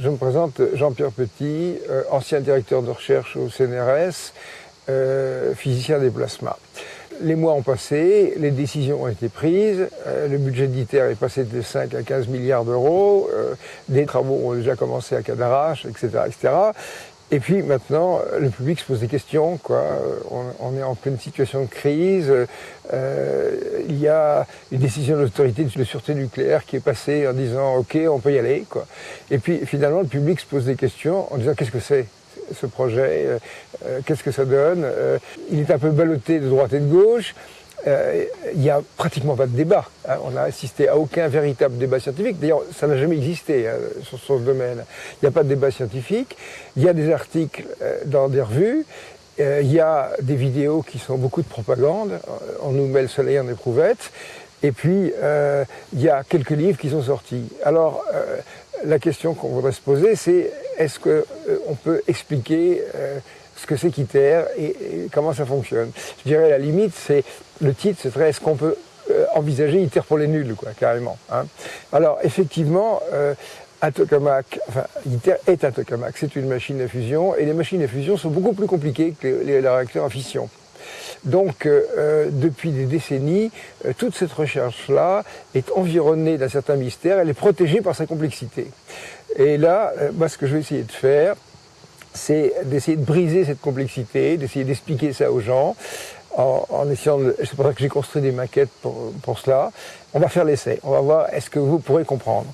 Je me présente Jean-Pierre Petit, euh, ancien directeur de recherche au CNRS, euh, physicien des plasmas. Les mois ont passé, les décisions ont été prises, euh, le budget d'ITER est passé de 5 à 15 milliards d'euros, des travaux ont déjà commencé à Cadarache, etc., etc. Et puis maintenant, le public se pose des questions. Quoi. On, est en pleine situation de crise. Euh, il y a une décision de l'autorité de sûreté nucléaire qui est passée en disant OK, on peut y aller. Quoi. Et puis finalement, le public se pose des questions en disant qu'est-ce que c'est ce projet, euh, euh, qu'est-ce que ça donne? il est un peu ballotté de droite et de gauche euh, il n'y a pratiquement pas de débat. Hein. On n'a assisté à aucun véritable débat scientifique. D'ailleurs, ça n'a jamais existé hein, sur ce domaine. Il n'y a pas de débat scientifique. Il y a des articles euh, dans des revues. Euh, il y a des vidéos qui sont beaucoup de propagande. On nous met le soleil en éprouvette. Et puis, il y a quelques livres qui sont sortis. Alors, la question qu'on voudrait se poser, c'est est-ce qu'on peut expliquer ce que c'est qu'ITER et, comment ça fonctionne. Je dirais la limite, c'est le titre, ce serait est-ce qu'on peut euh, envisager ITER pour les nuls, quoi, carrément. Hein. Alors effectivement, euh, un tokamak, enfin ITER est un tokamak, c'est une machine à fusion, et les machines à fusion sont beaucoup plus compliquées que les, réacteurs à fission. Donc, euh, depuis des décennies, toute cette recherche-là est environnée d'un certain mystère, elle est protégée par sa complexité. Et là, moi, ce que je vais essayer de faire, c'est d'essayer de briser cette complexité, d'essayer d'expliquer ça aux gens, en, essayant. C'est pour ça que j'ai construit des maquettes pour, pour cela. On va faire l'essai, on va voir est-ce que vous pourrez comprendre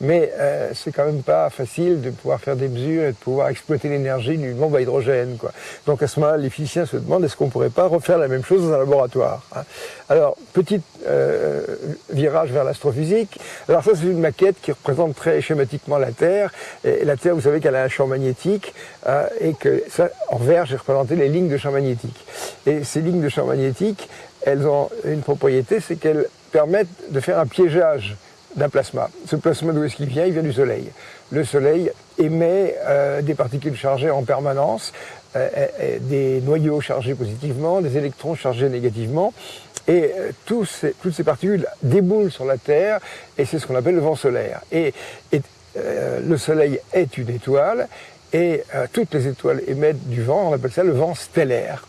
mais euh, c'est quand même pas facile de pouvoir faire des mesures et de pouvoir exploiter l'énergie d'une bombe à hydrogène. Quoi. Donc à ce moment-là, les physiciens se demandent est-ce qu'on pourrait pas refaire la même chose dans un laboratoire. Hein. Alors, petit euh, virage vers l'astrophysique. Alors ça, c'est une maquette qui représente très schématiquement la Terre. Et la Terre, vous savez qu'elle a un champ magnétique euh, et que ça, en vert, j'ai représenté les lignes de champ magnétique. Et ces lignes de champ magnétique, elles ont une propriété, c'est qu'elles permettent de faire un piégeage d'un plasma. Ce plasma, d'où est-ce qu'il vient? Il vient du Soleil. Le Soleil émet euh, des particules chargées en permanence, euh, euh, des noyaux chargés positivement, des électrons chargés négativement, et ces, toutes ces particules déboulent sur la Terre, et c'est ce qu'on appelle le vent solaire. Et, le Soleil est une étoile, et toutes les étoiles émettent du vent, on appelle ça le vent stellaire.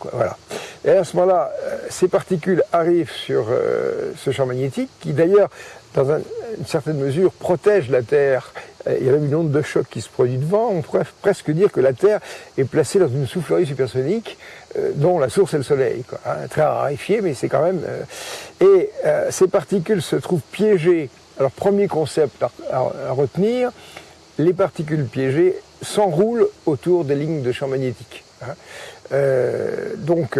Et à ce moment-là, ces particules arrivent sur ce champ magnétique, qui d'ailleurs dans une certaine mesure, protège la Terre. Il y a une onde de choc qui se produit devant. On pourrait presque dire que la Terre est placée dans une soufflerie supersonique euh, dont la source est le Soleil. Hein. Très raréfié, mais c'est quand même... Euh, et euh, ces particules se trouvent piégées. Alors, premier concept à, retenir, les particules piégées s'enroulent autour des lignes de champ magnétique. Hein. donc,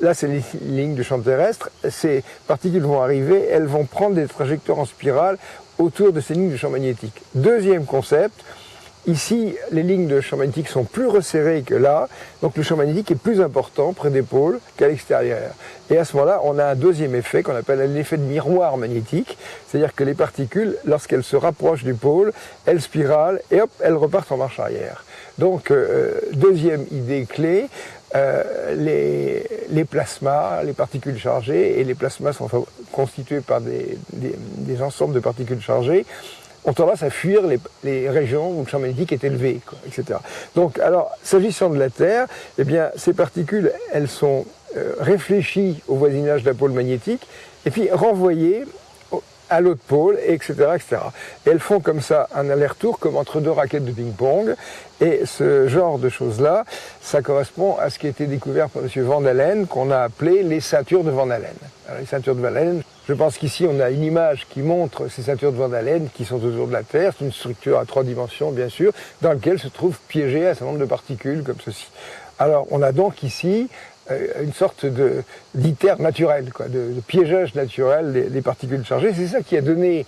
là c'est les lignes de champ terrestre, ces particules vont arriver, elles vont prendre des trajectoires en spirale autour de ces lignes de champ magnétique. Deuxième concept, ici les lignes de champ magnétique sont plus resserrées que là, donc le champ magnétique est plus important près des pôles qu'à l'extérieur. Et à ce moment-là, on a un deuxième effet qu'on appelle l'effet de miroir magnétique, c'est-à-dire que les particules, lorsqu'elles se rapprochent du pôle, elles spiralent et hop, elles repartent en marche arrière. Donc, euh, deuxième idée clé, euh, les, plasmas, les particules chargées, et les plasmas sont constitués par des, ensembles de particules chargées, ont tendance à fuir les, les régions où le champ magnétique est élevé, etc. Donc, alors, s'agissant de la Terre, eh bien, ces particules, elles sont euh, réfléchies au voisinage d'un pôle magnétique, et puis renvoyées à l'autre pôle, etc., etc. Et elles font comme ça un aller-retour, comme entre deux raquettes de ping-pong. Et ce genre de choses-là, ça correspond à ce qui a été découvert par M. Van Allen, qu'on a appelé les ceintures de Van Allen. Alors, les ceintures de Van Allen, je pense qu'ici on a une image qui montre ces ceintures de Van Allen qui sont autour de la Terre. C'est une structure à trois dimensions, bien sûr, dans laquelle se trouvent piégées un certain nombre de particules comme ceci. Alors, on a donc ici une sorte de d'iter naturel, quoi, de, piégeage naturel des, particules chargées. C'est ça qui a donné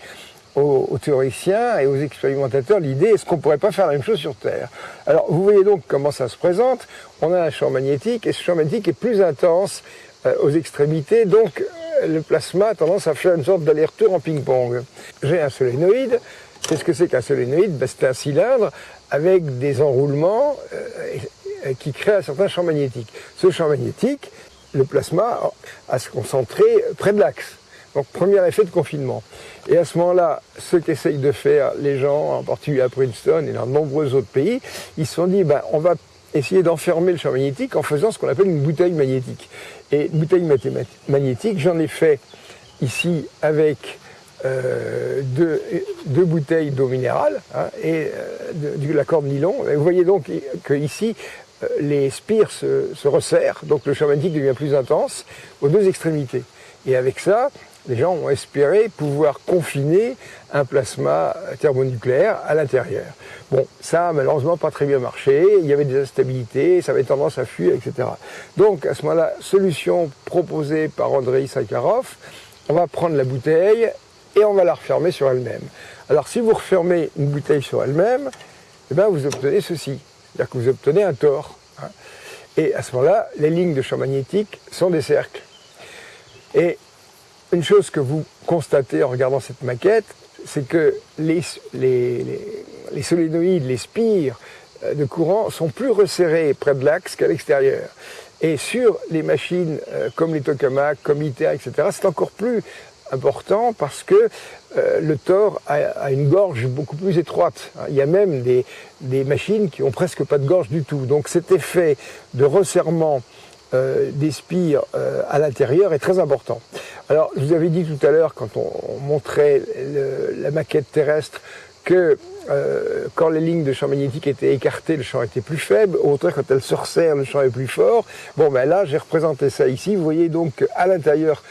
aux, théoriciens et aux expérimentateurs l'idée est-ce qu'on pourrait pas faire la même chose sur Terre? Alors vous voyez donc comment ça se présente. On a un champ magnétique et ce champ magnétique est plus intense euh, aux extrémités, donc euh, le plasma a tendance à faire une sorte d'aller-retour en ping-pong. J'ai un solénoïde. Qu'est-ce que c'est qu'un solénoïde ben, C'est un cylindre avec des enroulements euh, qui crée un certain champ magnétique. Ce champ magnétique, le plasma a se concentrer près de l'axe. Donc premier effet de confinement. Et à ce moment-là, ce qu'essayent de faire les gens, en particulier à Princeton et dans de nombreux autres pays, ils se sont dit, ben, on va essayer d'enfermer le champ magnétique en faisant ce qu'on appelle une bouteille magnétique. Et bouteille magnétique, j'en ai fait ici avec euh, deux, bouteilles d'eau minérale hein, et euh, de, la corde nylon. Vous voyez donc que ici, euh, les spires se, se, resserrent, donc le champ magnétique devient plus intense aux deux extrémités. Et avec ça, les gens ont espéré pouvoir confiner un plasma thermonucléaire à l'intérieur. Bon, ça a malheureusement pas très bien marché, il y avait des instabilités, ça avait tendance à fuir, etc. Donc à ce moment-là, solution proposée par Andrei Sakharov, on va prendre la bouteille et on va la refermer sur elle-même. Alors si vous refermez une bouteille sur elle-même, eh bien, vous obtenez ceci, c'est-à-dire que vous obtenez un tore. Hein. Et à ce moment-là, les lignes de champ magnétique sont des cercles. Et une chose que vous constatez en regardant cette maquette, c'est que les, les, solénoïdes, les spires euh, de courant sont plus resserrés près de l'axe qu'à l'extérieur. Et sur les machines euh, comme les tokamaks, comme ITER, etc., c'est encore plus important parce que euh, le Thor a, une gorge beaucoup plus étroite. Il y a même des, des, machines qui ont presque pas de gorge du tout. Donc cet effet de resserrement euh, des spires euh, à l'intérieur est très important. Alors, je vous avais dit tout à l'heure, quand on, montrait la maquette terrestre, que euh, quand les lignes de champ magnétique étaient écartées, le champ était plus faible. Au contraire, quand elles se resserrent, le champ est plus fort. Bon, ben là, j'ai représenté ça ici. Vous voyez donc qu'à l'intérieur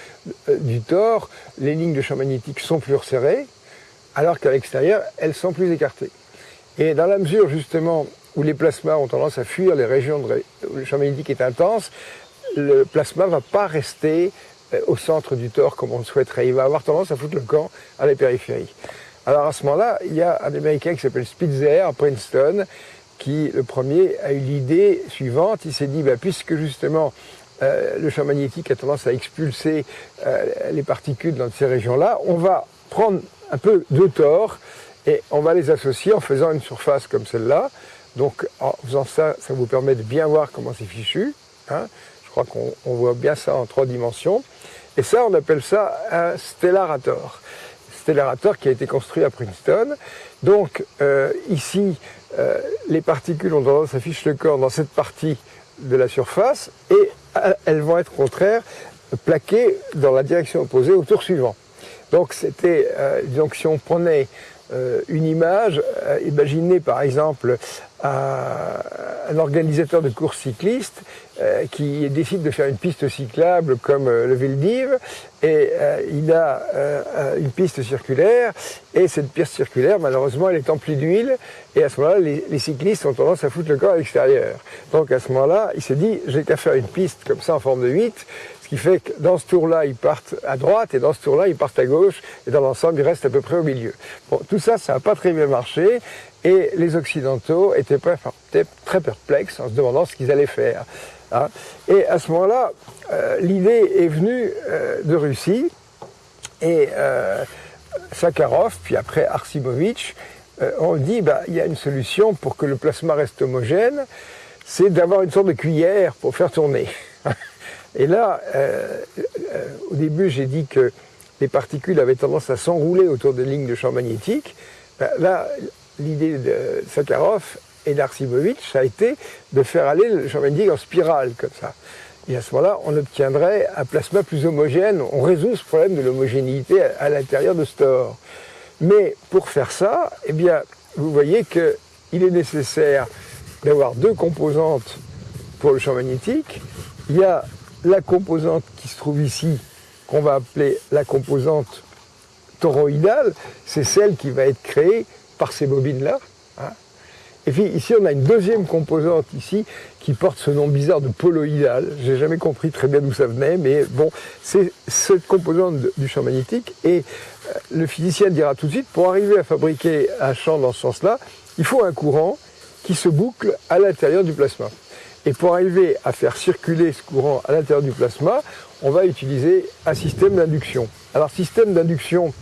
du tor, les lignes de champ magnétique sont plus resserrées, alors qu'à l'extérieur, elles sont plus écartées. Et dans la mesure, justement, où les plasmas ont tendance à fuir les régions où le champ magnétique est intense, le plasma ne va pas rester euh, au centre du tore comme on le souhaiterait. Il va avoir tendance à foutre le camp à la périphérie. Alors à ce moment-là, il y a un Américain qui s'appelle Spitzer à Princeton, qui, le premier, a eu l'idée suivante. Il s'est dit, bah, puisque justement euh, le champ magnétique a tendance à expulser euh, les particules dans ces régions-là, on va prendre un peu de tore et on va les associer en faisant une surface comme celle-là. Donc en faisant ça, ça vous permet de bien voir comment c'est fichu. Hein. Je crois qu'on voit bien ça en trois dimensions. Et ça, on appelle ça un stellarator. Qui a été construit à Princeton. Donc euh, ici, euh, les particules ont tendance à ficher le corps dans cette partie de la surface et euh, elles vont être au contraire plaquées dans la direction opposée au tour suivant. Donc c'était, donc si on prenait une image, imaginez par exemple un organisateur de course cycliste euh, qui décide de faire une piste cyclable comme le Veldiv. Et il a une piste circulaire. Et cette piste circulaire malheureusement elle est emplie d'huile. Et à ce moment-là les, les, cyclistes ont tendance à foutre le corps à l'extérieur. Donc à ce moment-là il s'est dit j'ai qu'à faire une piste comme ça en forme de 8 ce qui fait que dans ce tour-là, ils partent à droite et dans ce tour-là, ils partent à gauche et dans l'ensemble, ils restent à peu près au milieu. Bon, tout ça, ça n'a pas très bien marché et les Occidentaux étaient très perplexes en se demandant ce qu'ils allaient faire. Hein. Et à ce moment-là, euh, l'idée est venue euh, de Russie et euh, Sakharov, puis après Arsimovitch, ont dit bah, il y a une solution pour que le plasma reste homogène, c'est d'avoir une sorte de cuillère pour faire tourner. Et là, euh, euh, au début, j'ai dit que les particules avaient tendance à s'enrouler autour des lignes de champ magnétique. Ben, là, l'idée de Sakharov et d'Arsimovitch, a été de faire aller le champ magnétique en spirale, comme ça. Et à ce moment-là, on obtiendrait un plasma plus homogène. On résout ce problème de l'homogénéité à, l'intérieur de Store. Mais pour faire ça, eh bien, vous voyez qu'il est nécessaire d'avoir deux composantes pour le champ magnétique. Il y a la composante qui se trouve ici, qu'on va appeler la composante toroïdale, c'est celle qui va être créée par ces bobines-là. Hein. Et puis ici, on a une deuxième composante ici qui porte ce nom bizarre de poloïdale. J'ai jamais compris très bien d'où ça venait, mais bon, c'est cette composante du champ magnétique. Et euh, le physicien dira tout de suite, pour arriver à fabriquer un champ dans ce sens-là, il faut un courant qui se boucle à l'intérieur du plasma. Et pour arriver à faire circuler ce courant à l'intérieur du plasma, on va utiliser un système d'induction. Alors système d'induction,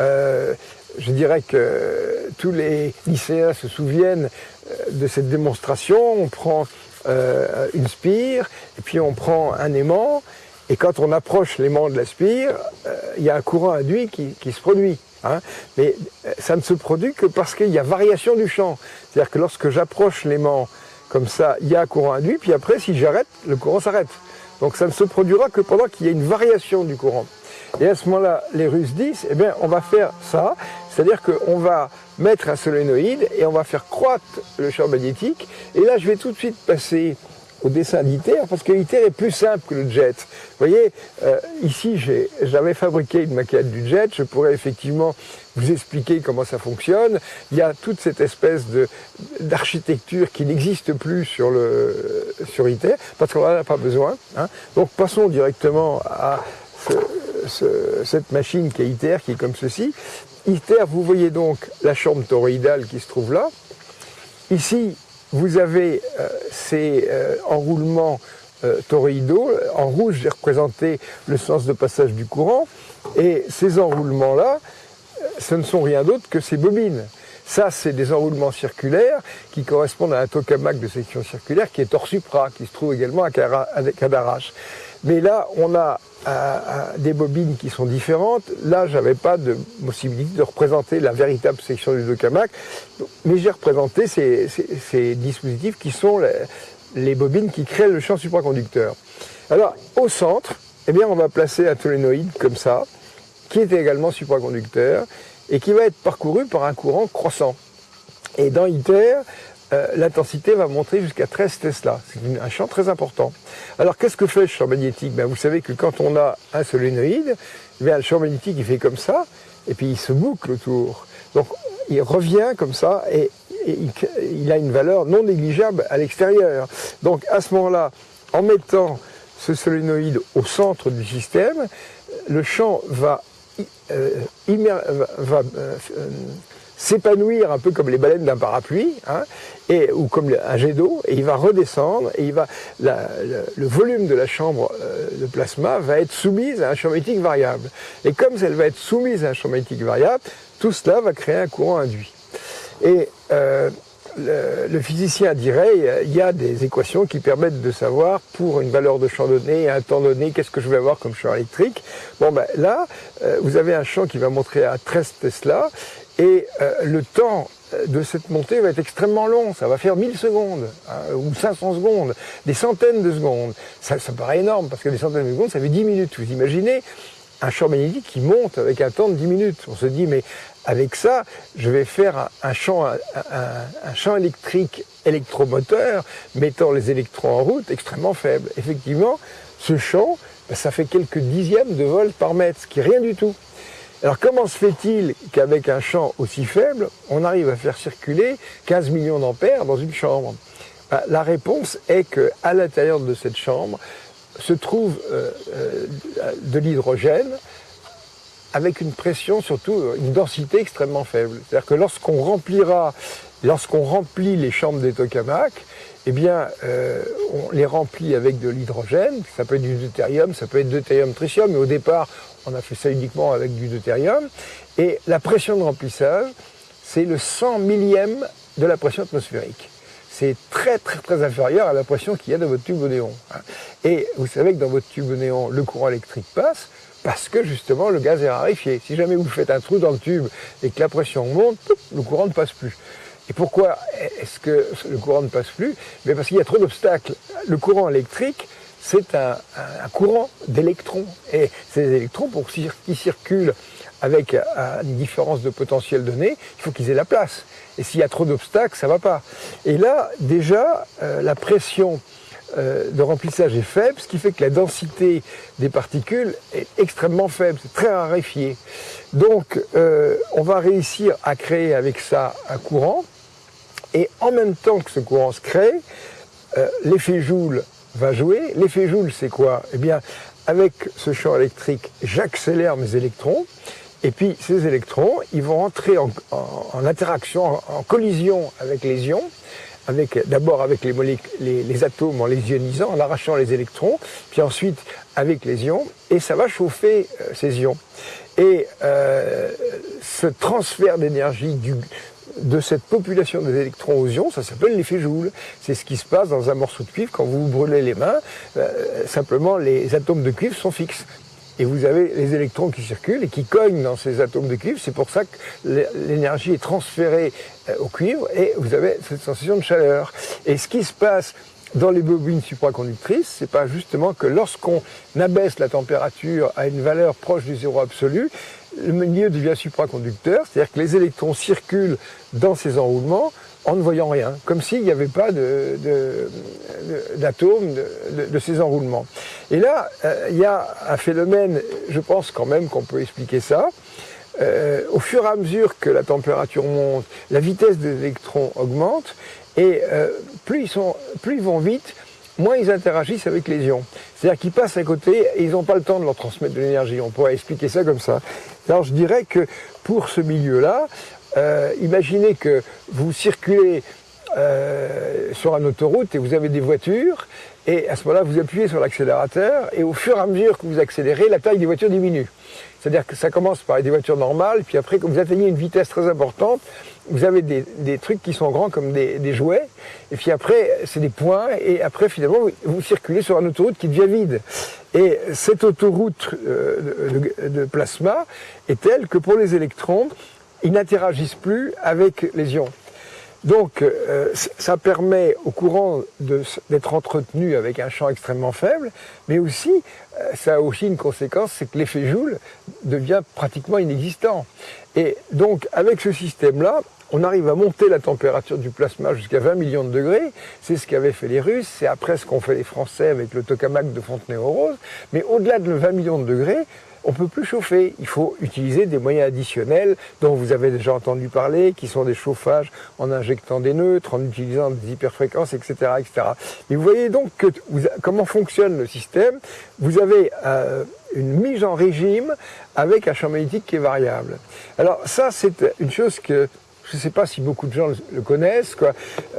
euh, je dirais que tous les lycéens se souviennent euh, de cette démonstration. On prend euh, une spire, et puis on prend un aimant, Et quand on approche l'aimant de la spire, euh, il y a un courant induit qui, se produit. Hein. Mais ça ne se produit que parce qu'il y a variation du champ. C'est-à-dire que lorsque j'approche l'aimant comme ça, il y a un courant induit, puis après, si j'arrête, le courant s'arrête. Donc ça ne se produira que pendant qu'il y a une variation du courant. Et à ce moment-là, les Russes disent, eh bien, on va faire ça, c'est-à-dire qu'on va mettre un solénoïde et on va faire croître le champ magnétique. Et là, je vais tout de suite passer au dessin d'ITER, parce que ITER est plus simple que le jet. Vous voyez, euh, ici, j'avais fabriqué une maquette du jet, je pourrais effectivement vous expliquer comment ça fonctionne. Il y a toute cette espèce d'architecture qui n'existe plus sur, le, sur ITER, parce qu'on n'en a pas besoin. Hein. Donc passons directement à cette machine qui est ITER, qui est comme ceci. ITER, vous voyez donc la chambre toroïdale qui se trouve là. Ici, vous avez euh, ces euh, enroulements euh, toroïdaux. En rouge, j'ai représenté le sens de passage du courant. Et ces enroulements-là, ce ne sont rien d'autre que ces bobines. Ça, c'est des enroulements circulaires qui correspondent à un tokamak de section circulaire qui est hors supra, qui se trouve également à Cadarache. Mais là, on a des bobines qui sont différentes. Là, j'avais pas de possibilité de représenter la véritable section du tokamak, mais j'ai représenté ces, dispositifs qui sont les, bobines qui créent le champ supraconducteur. Alors, au centre, eh bien, on va placer un tolénoïde comme ça, qui est également supraconducteur, et qui va être parcouru par un courant croissant. Et dans ITER, euh, l'intensité va monter jusqu'à 13 Tesla. C'est un champ très important. Alors qu'est-ce que fait le champ magnétique? Ben, Vous savez que quand on a un solénoïde, eh le champ magnétique il fait comme ça, et puis il se boucle autour. Donc il revient comme ça, et, il, a une valeur non négligeable à l'extérieur. Donc à ce moment-là, en mettant ce solénoïde au centre du système, le champ va, euh, euh, s'épanouir un peu comme les baleines d'un parapluie, hein, ou comme un jet d'eau, et il va redescendre, et il va, le, volume de la chambre euh, de plasma va être soumise à un champ magnétique variable. Et comme elle va être soumise à un champ magnétique variable, tout cela va créer un courant induit. Et euh, le, physicien dirait, il y a des équations qui permettent de savoir pour une valeur de champ donné, un temps donné, qu'est-ce que je vais avoir comme champ électrique. Bon ben là, euh, vous avez un champ qui va montrer à 13 Tesla, et euh, le temps euh, de cette montée va être extrêmement long, ça va faire 1000 secondes, hein, ou 500 secondes, des centaines de secondes. Ça, paraît énorme, parce que des centaines de secondes, ça fait 10 minutes. Vous imaginez un champ magnétique qui monte avec un temps de 10 minutes. On se dit, mais avec ça, je vais faire un, champ, électrique électromoteur mettant les électrons en route extrêmement faible. Effectivement, ce champ, ça fait quelques dixièmes de volts par mètre, ce qui est rien du tout. Alors comment se fait-il qu'avec un champ aussi faible, on arrive à faire circuler 15 millions d'ampères dans une chambre? Ben, La réponse est qu'à l'intérieur de cette chambre se trouve euh, euh, de l'hydrogène avec une pression, surtout une densité extrêmement faible. C'est-à-dire que lorsqu'on remplira, lorsqu'on remplit les chambres des tokamaks, eh bien, euh, on les remplit avec de l'hydrogène, ça peut être du deutérium, ça peut être deutérium tritium, mais au départ, on a fait ça uniquement avec du deutérium, et la pression de remplissage, c'est le 100 millième de la pression atmosphérique. C'est très très très inférieur à la pression qu'il y a dans votre tube au néon. Hein. Et vous savez que dans votre tube au néon, le courant électrique passe, parce que justement le gaz est raréfié. Si jamais vous faites un trou dans le tube et que la pression monte, le courant ne passe plus. Et pourquoi est-ce que le courant ne passe plus? Mais Parce qu'il y a trop d'obstacles. Le courant électrique, c'est un, courant d'électrons. Et ces électrons, pour qu'ils circulent avec une différence de potentiel donné, il faut qu'ils aient la place. Et s'il y a trop d'obstacles, ça ne va pas. Et là, déjà, euh, la pression euh, de remplissage est faible, ce qui fait que la densité des particules est extrêmement faible, c'est très raréfié. Donc euh, on va réussir à créer avec ça un courant, et en même temps que ce courant se crée, euh, l'effet Joule va jouer. L'effet Joule, c'est quoi? Eh bien, avec ce champ électrique, j'accélère mes électrons, et puis ces électrons, ils vont entrer en, interaction, en collision avec les ions, d'abord avec les, les, atomes en les ionisant, en arrachant les électrons, puis ensuite avec les ions, et ça va chauffer euh, ces ions. Et euh, ce transfert d'énergie de cette population des électrons aux ions, ça s'appelle l'effet Joule. C'est ce qui se passe dans un morceau de cuivre quand vous vous brûlez les mains. Euh, simplement, les atomes de cuivre sont fixes. Et vous avez les électrons qui circulent et qui cognent dans ces atomes de cuivre. C'est pour ça que l'énergie est transférée euh, au cuivre et vous avez cette sensation de chaleur. Et ce qui se passe dans les bobines supraconductrices, c'est pas justement que lorsqu'on abaisse la température à une valeur proche du zéro absolu, le milieu devient supraconducteur, c'est-à-dire que les électrons circulent dans ces enroulements en ne voyant rien, comme s'il n'y avait pas d'atomes de, ces enroulements. Et là, euh, il y a un phénomène, je pense quand même qu'on peut expliquer ça. Euh, au fur et à mesure que la température monte, la vitesse des électrons augmente, et euh, plus, ils sont, plus ils vont vite, moins ils interagissent avec les ions. C'est-à-dire qu'ils passent à côté et ils n'ont pas le temps de leur transmettre de l'énergie. On pourrait expliquer ça comme ça. Alors je dirais que pour ce milieu-là, euh, imaginez que vous circulez euh, sur une autoroute et vous avez des voitures, et à ce moment-là, vous appuyez sur l'accélérateur, et au fur et à mesure que vous accélérez, la taille des voitures diminue. C'est-à-dire que ça commence par des voitures normales, puis après, quand vous atteignez une vitesse très importante, vous avez des, trucs qui sont grands comme des, jouets, et puis après, c'est des points, et après, finalement, vous, circulez sur une autoroute qui devient vide. Et cette autoroute euh, de, plasma est telle que pour les électrons, ils n'interagissent plus avec les ions. Donc, euh, ça permet au courant d'être entretenu avec un champ extrêmement faible, mais aussi, euh, ça a aussi une conséquence, c'est que l'effet Joule devient pratiquement inexistant. Et donc, avec ce système-là, on arrive à monter la température du plasma jusqu'à 20 millions de degrés. C'est ce qu'avaient fait les Russes, c'est après ce qu'ont fait les Français avec le tokamak de Fontenay-aux-Roses. Mais au-delà de 20 millions de degrés, on peut plus chauffer. Il faut utiliser des moyens additionnels dont vous avez déjà entendu parler, qui sont des chauffages en injectant des neutres, en utilisant des hyperfréquences, etc. etc. Et vous voyez donc que comment fonctionne le système. Vous avez euh, une mise en régime avec un champ magnétique qui est variable. Alors ça, c'est une chose que je ne sais pas si beaucoup de gens le, connaissent. Euh,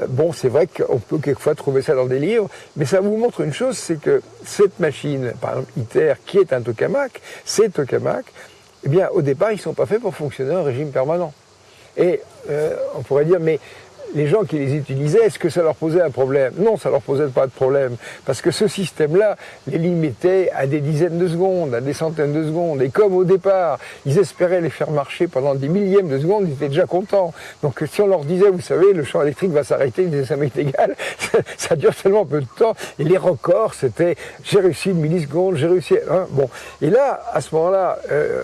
bon, c'est vrai qu'on peut quelquefois trouver ça dans des livres, mais ça vous montre une chose, c'est que cette machine, par exemple ITER, qui est un tokamak, ces tokamak, eh bien, au départ, ils ne sont pas faits pour fonctionner en régime permanent. Et euh, on pourrait dire, mais les gens qui les utilisaient, est-ce que ça leur posait un problème? Non, ça leur posait pas de problème, parce que ce système-là les limitait à des dizaines de secondes, à des centaines de secondes, et comme au départ, ils espéraient les faire marcher pendant des millièmes de secondes, ils étaient déjà contents. Donc si on leur disait, vous savez, le champ électrique va s'arrêter, ils disaient, ça m'est égal, ça dure tellement peu de temps, et les records, c'était, j'ai réussi une milliseconde, j'ai réussi... Hein, bon, et là, à ce moment-là, euh,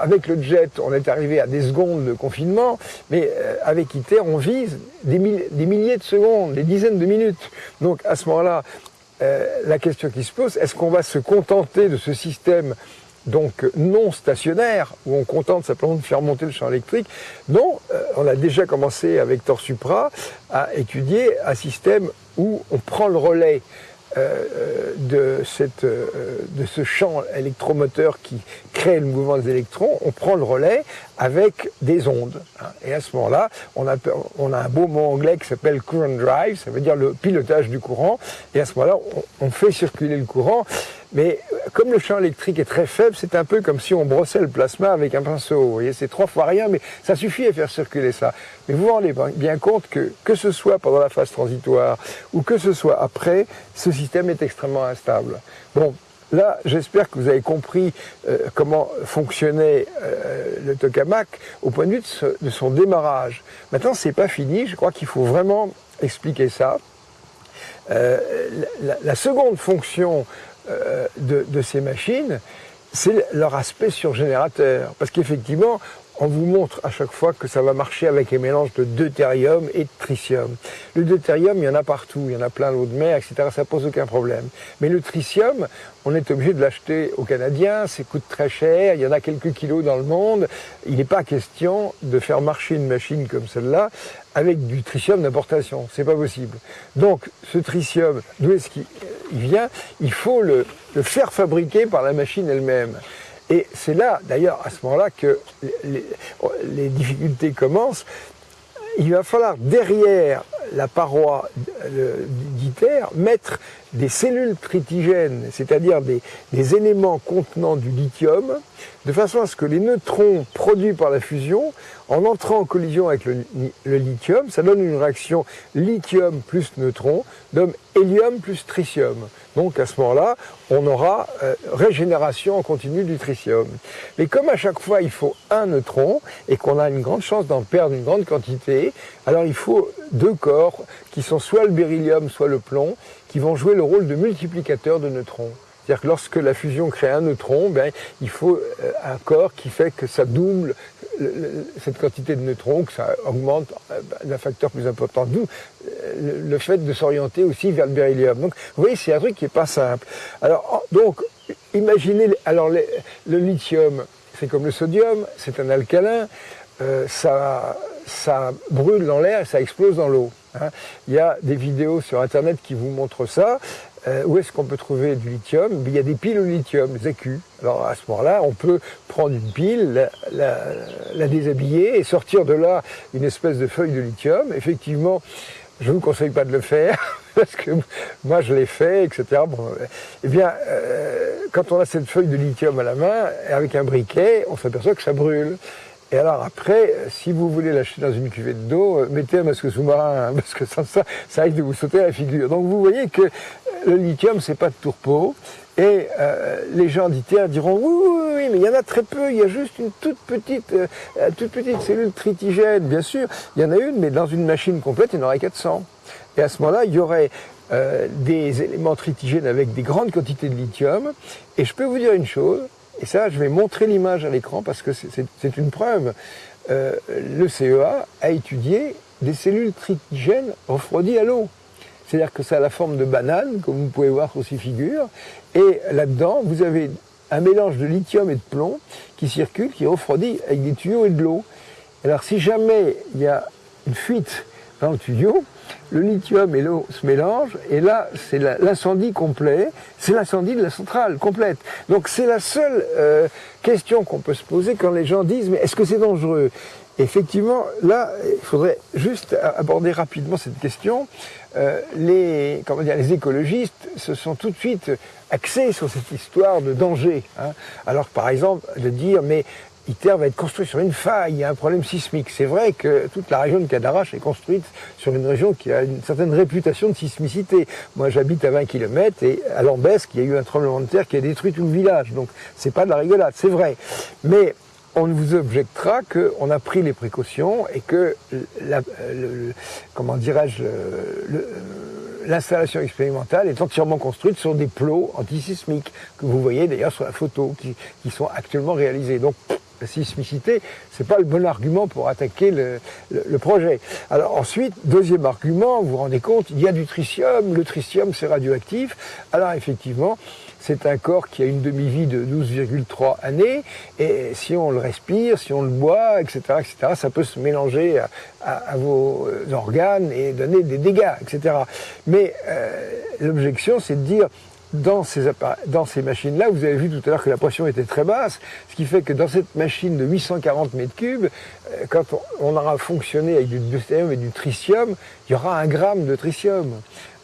avec le jet, on est arrivé à des secondes de confinement, mais euh, avec On vise des, milliers de secondes, des dizaines de minutes. Donc à ce moment-là, euh, la question qui se pose, est-ce qu'on va se contenter de ce système donc non stationnaire, où on contente simplement de faire monter le champ électrique? Non, euh, on a déjà commencé avec Torsupra à étudier un système où on prend le relais euh, de, cette, euh, de ce champ électromoteur qui crée le mouvement des électrons, on prend le relais avec des ondes. Hein. Et à ce moment-là, on a, on a un beau mot anglais qui s'appelle current drive, ça veut dire le pilotage du courant. Et à ce moment-là, on fait circuler le courant. Mais comme le champ électrique est très faible, c'est un peu comme si on brossait le plasma avec un pinceau. Vous voyez, c'est trois fois rien, mais ça suffit à faire circuler ça. Mais vous vous rendez bien compte que, que ce soit pendant la phase transitoire ou que ce soit après, ce système est extrêmement instable. Bon, Là, j'espère que vous avez compris euh, comment fonctionnait euh, le tokamak au point de vue de, son démarrage. Maintenant, c'est pas fini. Je crois qu'il faut vraiment expliquer ça. Euh, la, seconde fonction euh, de, ces machines, c'est leur aspect surgénérateur. Parce qu'effectivement, on vous montre à chaque fois que ça va marcher avec un mélange de deutérium et de tritium. Le deutérium, il y en a partout, il y en a plein l'eau de mer, etc. Ça pose aucun problème. Mais le tritium, on est obligé de l'acheter aux Canadiens, ça coûte très cher, il y en a quelques kilos dans le monde. Il n'est pas question de faire marcher une machine comme celle-là avec du tritium d'importation. C'est pas possible. Donc, ce tritium, d'où est-ce qu'il vient Il faut le faire fabriquer par la machine elle-même. Et c'est là, d'ailleurs, à ce moment-là, que les, difficultés commencent. Il va falloir, derrière la paroi d'ITER, mettre des cellules tritigènes, c'est-à-dire des, des, éléments contenant du lithium, de façon à ce que les neutrons produits par la fusion en entrant en collision avec le, lithium, ça donne une réaction lithium plus neutron, donne hélium plus tritium. Donc à ce moment-là, on aura euh, régénération en continu du tritium. Mais comme à chaque fois il faut un neutron et qu'on a une grande chance d'en perdre une grande quantité, alors il faut deux corps qui sont soit le beryllium, soit le plomb, qui vont jouer le rôle de multiplicateur de neutrons. C'est-à-dire que lorsque la fusion crée un neutron, ben, il faut euh, un corps qui fait que ça double cette quantité de neutrons, que ça augmente euh, d'un facteur plus important. D'où euh, le fait de s'orienter aussi vers le beryllium. Donc, vous voyez, c'est un truc qui n'est pas simple. Alors, donc, imaginez, alors le lithium, c'est comme le sodium, c'est un alcalin, ça, ça brûle dans l'air et ça explose dans l'eau. Hein. Il y a des vidéos sur Internet qui vous montrent ça. Euh, où est-ce qu'on peut trouver du lithium? Il y a des piles au lithium, des écus. Alors à ce moment-là, on peut prendre une pile, la, déshabiller et sortir de là une espèce de feuille de lithium. Effectivement, je ne vous conseille pas de le faire, parce que moi je l'ai fait, etc. Bon, eh bien, euh, quand on a cette feuille de lithium à la main, avec un briquet, on s'aperçoit que ça brûle. Et alors après, si vous voulez l'acheter dans une cuvette d'eau, euh, mettez un masque sous-marin, hein, parce que ça, ça, ça risque de vous sauter à la figure. Donc vous voyez que le lithium, c'est pas de tourpeau. Et euh, les gens d'ITER diront oui, oui, oui, mais il y en a très peu, il y a juste une toute petite, euh, toute petite cellule tritigène, bien sûr. Il y en a une, mais dans une machine complète, il y en aurait 400. Et à ce moment-là, il y aurait euh, des éléments tritigènes avec des grandes quantités de lithium. Et je peux vous dire une chose, et ça, je vais montrer l'image à l'écran parce que c'est une preuve. le CEA a étudié des cellules tritigènes refroidies à l'eau. C'est-à-dire que ça a la forme de banane, comme vous pouvez voir sur ces figures. Et là-dedans, vous avez un mélange de lithium et de plomb qui circule, qui refroidit avec des tuyaux et de l'eau. Alors si jamais il y a une fuite dans le tuyau, le lithium et l'eau se mélangent, et là, c'est l'incendie complet, c'est l'incendie de la centrale complète. Donc c'est la seule euh, question qu'on peut se poser quand les gens disent, mais est-ce que c'est dangereux? Effectivement, là, il faudrait juste aborder rapidement cette question. Euh, les, comment les écologistes se sont tout de suite axés sur cette histoire de danger. Hein. Alors, par exemple, de dire, mais ITER va être construit sur une faille, il y a un problème sismique. C'est vrai que toute la région de Cadarache est construite sur une région qui a une certaine réputation de sismicité. Moi, j'habite à 20 km et à Lambesque, il y a eu un tremblement de terre qui a détruit tout le village. Donc, c'est pas de la rigolade, c'est vrai. Mais on vous objectera qu'on a pris les précautions et que, la, comment dirais-je, l'installation expérimentale est entièrement construite sur des plots antisismiques que vous voyez d'ailleurs sur la photo qui, qui sont actuellement réalisés. Donc la sismicité, c'est pas le bon argument pour attaquer le, projet. Alors ensuite, deuxième argument, vous vous rendez compte, il y a du tritium, le tritium c'est radioactif. Alors effectivement, c'est un corps qui a une demi-vie de 12,3 années, et si on le respire, si on le boit, etc., etc., ça peut se mélanger à, vos organes et donner des dégâts, etc. Mais euh, l'objection, c'est de dire, dans ces, machines-là, vous avez vu tout à l'heure que la pression était très basse, ce qui fait que dans cette machine de 840 mètres cubes, euh, quand on, aura fonctionné avec du deutérium et du tritium, il y aura un gramme de tritium.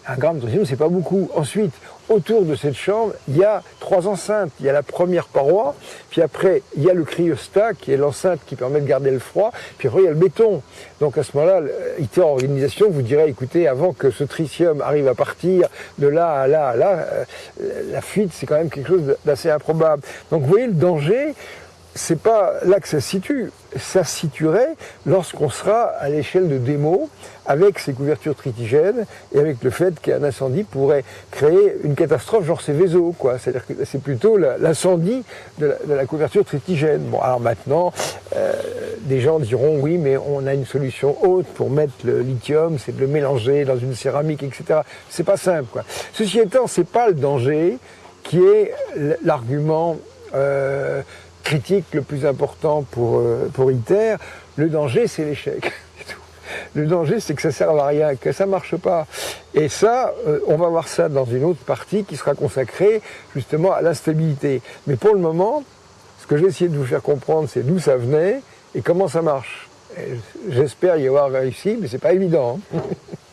Un gramme de tritium, c'est pas beaucoup. Ensuite, autour de cette chambre, il y a trois enceintes. Il y a la première paroi, puis après, il y a le cryostat, qui est l'enceinte qui permet de garder le froid, puis après, il y a le béton. Donc à ce moment-là, ITER Organisation vous dirait, écoutez, avant que ce tritium arrive à partir de là à là à là, euh, la fuite, c'est quand même quelque chose d'assez improbable. Donc vous voyez le danger, c'est pas là que ça se situe. Ça se situerait lorsqu'on sera à l'échelle de démo avec ces couvertures tritigènes et avec le fait qu'un incendie pourrait créer une catastrophe genre Céveso, quoi. C'est-à-dire que c'est plutôt l'incendie de, la couverture tritigène. Bon, alors maintenant, euh, des gens diront oui, mais on a une solution haute pour mettre le lithium, c'est de le mélanger dans une céramique, etc. C'est pas simple, quoi. Ceci étant, c'est pas le danger qui est l'argument euh, critique le plus important pour, euh, pour ITER, le danger c'est l'échec. Le danger, c'est que ça sert à rien, que ça marche pas. Et ça, euh, on va voir ça dans une autre partie qui sera consacrée justement à l'instabilité. Mais pour le moment, ce que j'ai essayé de vous faire comprendre, c'est d'où ça venait et comment ça marche. J'espère y avoir réussi, mais c'est pas évident. Hein.